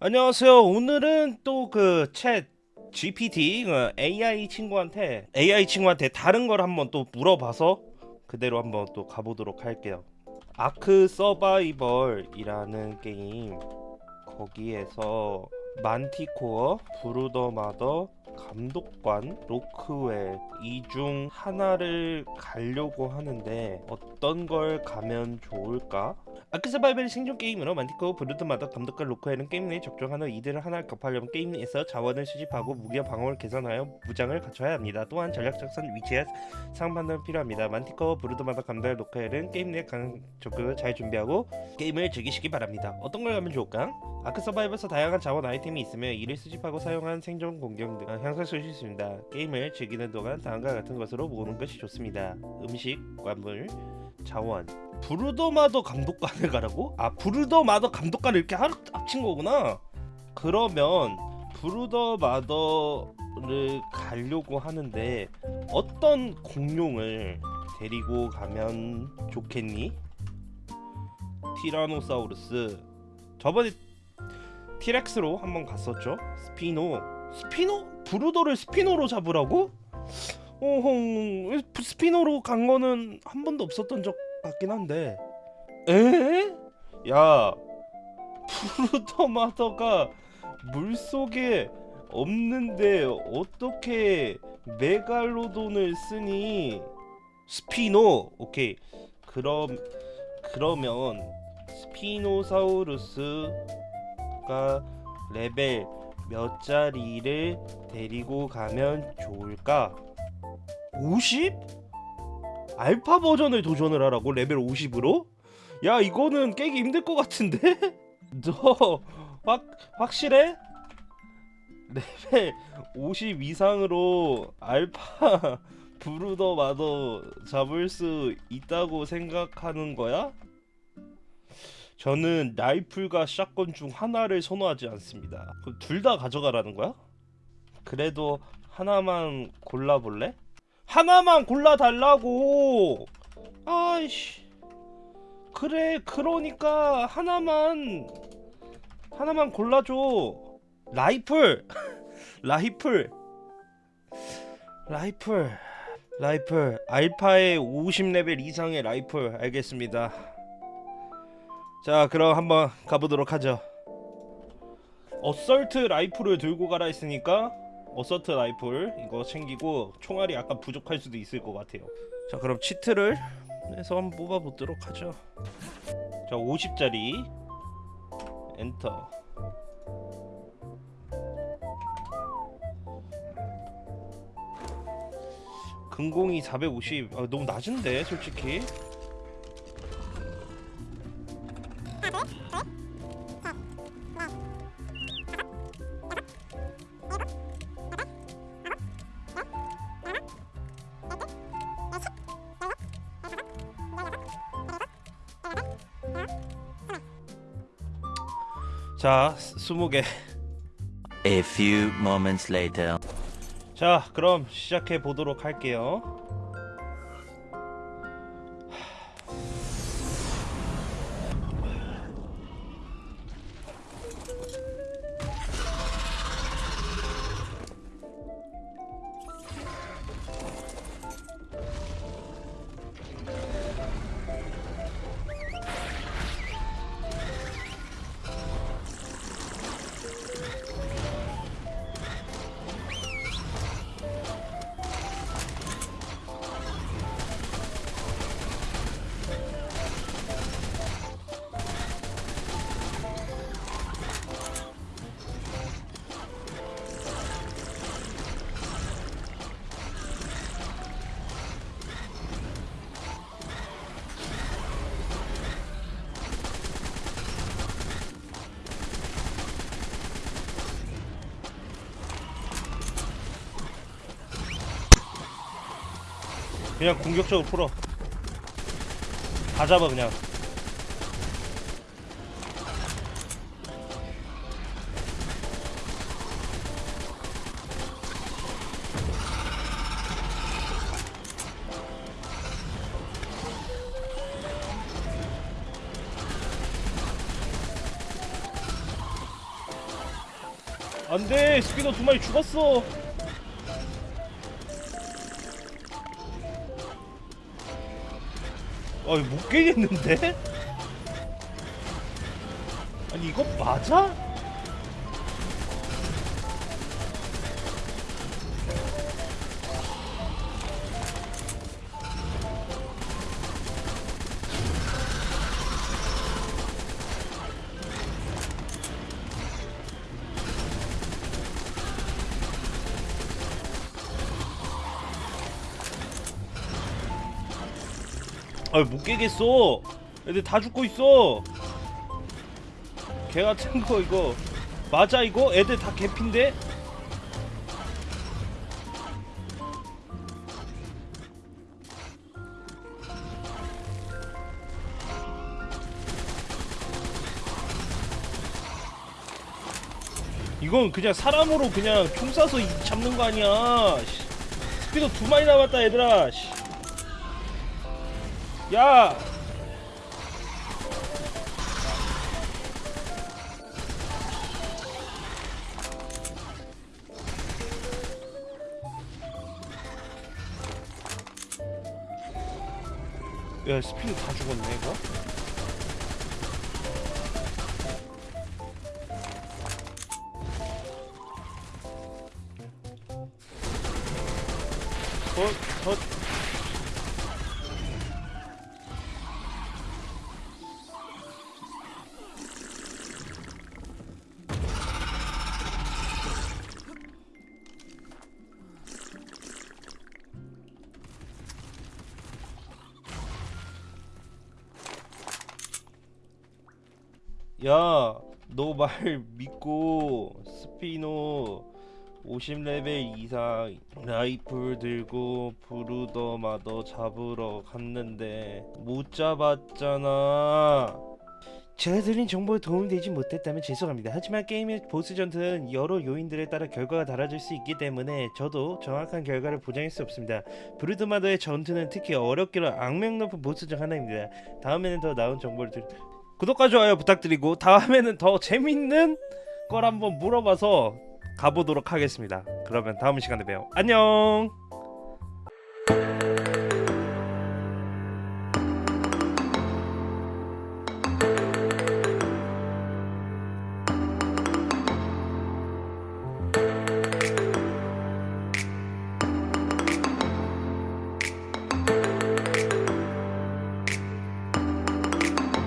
안녕하세요. 오늘은 또 그 챗 GPT 그 AI 친구한테 AI 친구한테 다른 걸 한번 또 물어봐서 그대로 한번 또 가보도록 할게요. 아크 서바이벌이라는 게임 거기에서 만티코어, 브루더마더, 감독관, 로크웰 이 중 하나를 가려고 하는데 어떤 걸 가면 좋을까? 아크 서바이벌 생존 게임으로 만티코어, 브루더마더, 감독관, 로크웰은 게임 내에 적정한 후 이들을 하나를 격파하려면 게임 내에서 자원을 수집하고 무기와 방어를 개선하여 무장을 갖춰야 합니다. 또한 전략 작전 위치에 상판도 필요합니다. 만티코어, 브루더마더, 감독관, 로크웰은 게임 내강 적극을 잘 준비하고 게임을 즐기시기 바랍니다. 어떤 걸 가면 좋을까? 아크 서바이벌에서 다양한 자원 아이 템이 있으며 이를 수집하고 사용한 생존 공격 등 향상할 수 있습니다. 게임을 즐기는 동안 다음과 같은 것으로 모으는 것이 좋습니다. 음식, 광물, 자원. 브루더마더 감독관을 가라고? 아 브루더마더 감독관을 이렇게 하- 합친 거구나. 그러면 브루더마더를 가려고 하는데 어떤 공룡을 데리고 가면 좋겠니? 티라노사우루스. 저번에 T-Rex로 한번 갔었죠. 스피노. 스피노? 브루더를 스피노로 잡으라고? 어흥 스피노로 간 거는 한 번도 없었던 적 같긴 한데. 에? 야, 브루더마더가 물 속에 없는데 어떻게 메갈로돈을 쓰니? 스피노. 오케이. 그럼 그러면 스피노사우루스 가 레벨 몇 짜리를 데리고 가면 좋을까? 50? 알파 버전을 도전을 하라고 레벨 50으로? 야 이거는 깨기 힘들 것 같은데? 너 확, 확실해? 레벨 50 이상으로 알파 브루더 마더 잡을 수 있다고 생각하는 거야? 저는 라이플과 shotgun 중 하나를 선호하지 않습니다. 둘다 가져가라는 거야? 그래도 하나만 골라볼래? 하나만 골라달라고! 아이씨. 그래, 그러니까 하나만, 하나만 골라줘. 라이플! 라이플! 라이플. 라이플. 알파의 50레벨 이상의 라이플. 알겠습니다. 자 그럼 한번 가보도록 하죠. assault rifle을 들고 가라 했으니까 assault rifle 이거 챙기고 총알이 약간 부족할 수도 있을 것 같아요. 자 그럼 cheat를 해서 한번 뽑아보도록 하죠. 자 50짜리. 엔터. 금공이 450 아, 너무 낮은데 솔직히 자, 20개. A few moments later. 자, 그럼 시작해 보도록 할게요. 그냥 공격적으로 풀어. 다 잡아 그냥. 안돼 스피너 두 마리 죽었어 아이 못 깨겠는데? 아니 이거 맞아? 아못 깨겠어 애들 다 죽고 있어 개 같은 거 이거 맞아 이거? 애들 다 개핀데? 이건 그냥 사람으로 그냥 총 쏴서 이- 잡는 거 아니야 씨. 스피드 두 마리 남았다 얘들아 씨. 야! 야 스피드 다 죽었네 이거? 저, 저 야, 너 말 믿고 스피노 50레벨 이상 라이플 들고 브루더마더 잡으러 갔는데 못 잡았잖아. 제가 드린 정보에 도움이 되지 못했다면 죄송합니다. 하지만 게임의 보스 전투는 여러 요인들에 따라 결과가 달라질 수 있기 때문에 저도 정확한 결과를 보장할 수 없습니다. 브루드마더의 전투는 특히 어렵기로 악명 높은 보스 중 하나입니다. 다음에는 더 나은 정보를 드... 구독과 좋아요 부탁드리고 다음에는 더 재밌는 걸 한번 물어봐서 가보도록 하겠습니다. 그러면 다음 시간에 봬요. 안녕.